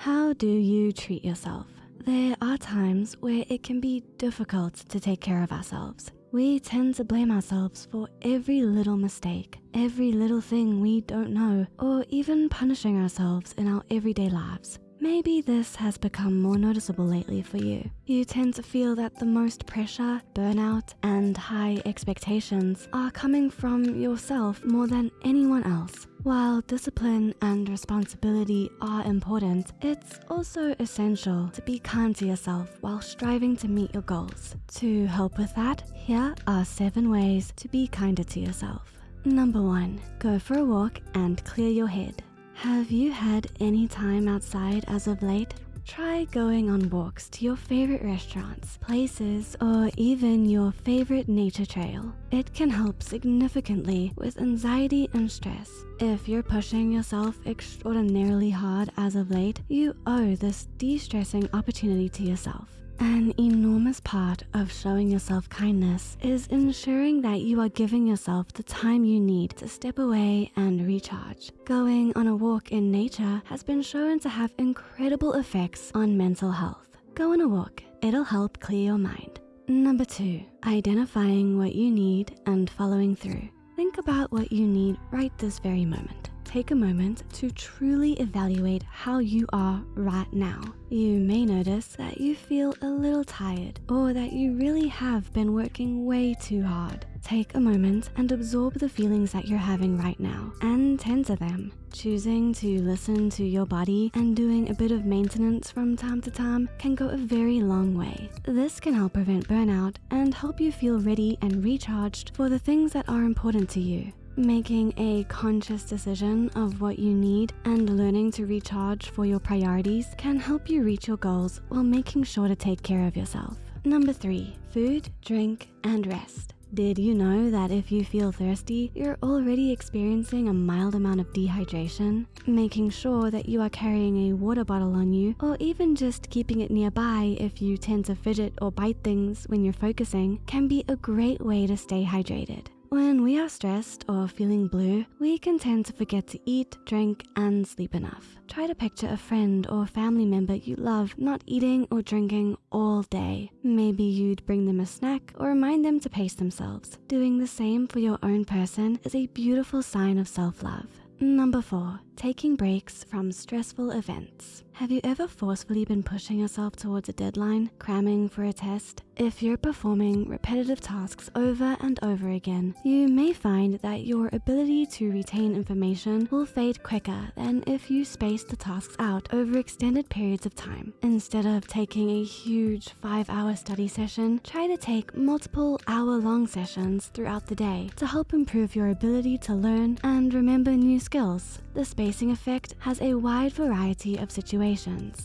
How do you treat yourself? There are times where it can be difficult to take care of ourselves. We tend to blame ourselves for every little mistake, every little thing we don't know, or even punishing ourselves in our everyday lives. Maybe this has become more noticeable lately for you. You tend to feel that the most pressure, burnout, and high expectations are coming from yourself more than anyone else. While discipline and responsibility are important, it's also essential to be kind to yourself while striving to meet your goals. To help with that, here are seven ways to be kinder to yourself. Number one, go for a walk and clear your head. Have you had any time outside as of late? Try going on walks to your favorite restaurants, places, or even your favorite nature trail. It can help significantly with anxiety and stress. If you're pushing yourself extraordinarily hard as of late, you owe this de-stressing opportunity to yourself. An enormous part of showing yourself kindness is ensuring that you are giving yourself the time you need to step away and recharge. Going on a walk in nature has been shown to have incredible effects on mental health. Go on a walk, it'll help clear your mind. Number two, identifying what you need and following through. Think about what you need right this very moment take a moment to truly evaluate how you are right now. You may notice that you feel a little tired or that you really have been working way too hard. Take a moment and absorb the feelings that you're having right now and tend to them. Choosing to listen to your body and doing a bit of maintenance from time to time can go a very long way. This can help prevent burnout and help you feel ready and recharged for the things that are important to you. Making a conscious decision of what you need and learning to recharge for your priorities can help you reach your goals while making sure to take care of yourself. Number three, food, drink, and rest. Did you know that if you feel thirsty, you're already experiencing a mild amount of dehydration? Making sure that you are carrying a water bottle on you or even just keeping it nearby if you tend to fidget or bite things when you're focusing can be a great way to stay hydrated. When we are stressed or feeling blue, we can tend to forget to eat, drink, and sleep enough. Try to picture a friend or family member you love not eating or drinking all day. Maybe you'd bring them a snack or remind them to pace themselves. Doing the same for your own person is a beautiful sign of self-love. Number four, taking breaks from stressful events. Have you ever forcefully been pushing yourself towards a deadline, cramming for a test? If you're performing repetitive tasks over and over again, you may find that your ability to retain information will fade quicker than if you space the tasks out over extended periods of time. Instead of taking a huge five hour study session, try to take multiple hour long sessions throughout the day to help improve your ability to learn and remember new skills. The spacing effect has a wide variety of situations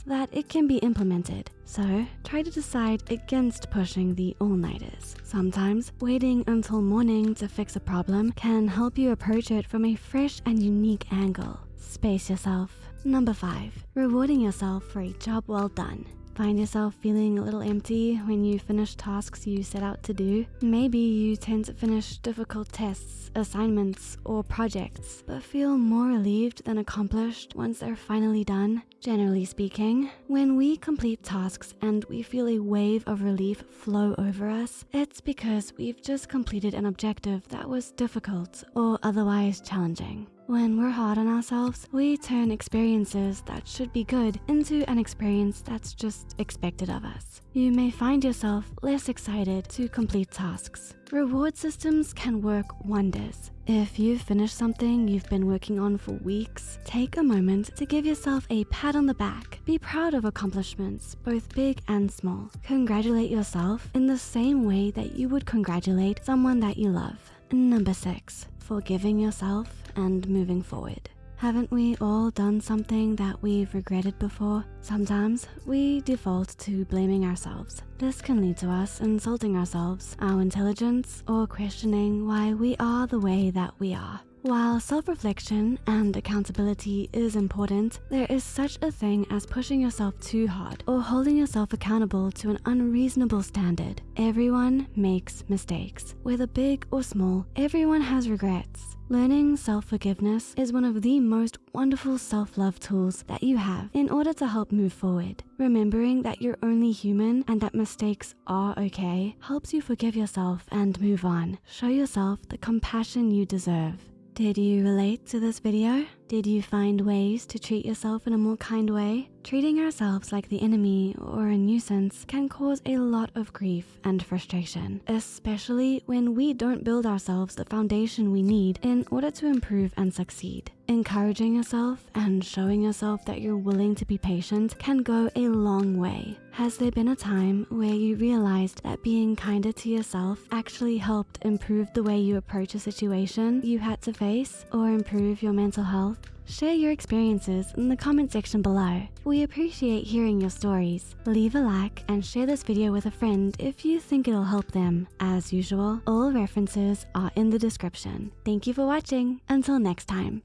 that it can be implemented. So try to decide against pushing the all-nighters. Sometimes waiting until morning to fix a problem can help you approach it from a fresh and unique angle. Space yourself. Number five, rewarding yourself for a job well done. Find yourself feeling a little empty when you finish tasks you set out to do? Maybe you tend to finish difficult tests, assignments, or projects, but feel more relieved than accomplished once they're finally done. Generally speaking, when we complete tasks and we feel a wave of relief flow over us, it's because we've just completed an objective that was difficult or otherwise challenging. When we're hard on ourselves, we turn experiences that should be good into an experience that's just expected of us. You may find yourself less excited to complete tasks. Reward systems can work wonders. If you've finished something you've been working on for weeks, take a moment to give yourself a pat on the back. Be proud of accomplishments, both big and small. Congratulate yourself in the same way that you would congratulate someone that you love. Number six, forgiving yourself and moving forward. Haven't we all done something that we've regretted before? Sometimes we default to blaming ourselves. This can lead to us insulting ourselves, our intelligence, or questioning why we are the way that we are. While self-reflection and accountability is important, there is such a thing as pushing yourself too hard or holding yourself accountable to an unreasonable standard. Everyone makes mistakes, whether big or small, everyone has regrets. Learning self-forgiveness is one of the most wonderful self-love tools that you have in order to help move forward. Remembering that you're only human and that mistakes are okay helps you forgive yourself and move on. Show yourself the compassion you deserve. Did you relate to this video? Did you find ways to treat yourself in a more kind way? Treating ourselves like the enemy or a nuisance can cause a lot of grief and frustration, especially when we don't build ourselves the foundation we need in order to improve and succeed. Encouraging yourself and showing yourself that you're willing to be patient can go a long way. Has there been a time where you realized that being kinder to yourself actually helped improve the way you approach a situation you had to face or improve your mental health? Share your experiences in the comment section below. We appreciate hearing your stories. Leave a like and share this video with a friend if you think it'll help them. As usual, all references are in the description. Thank you for watching. Until next time.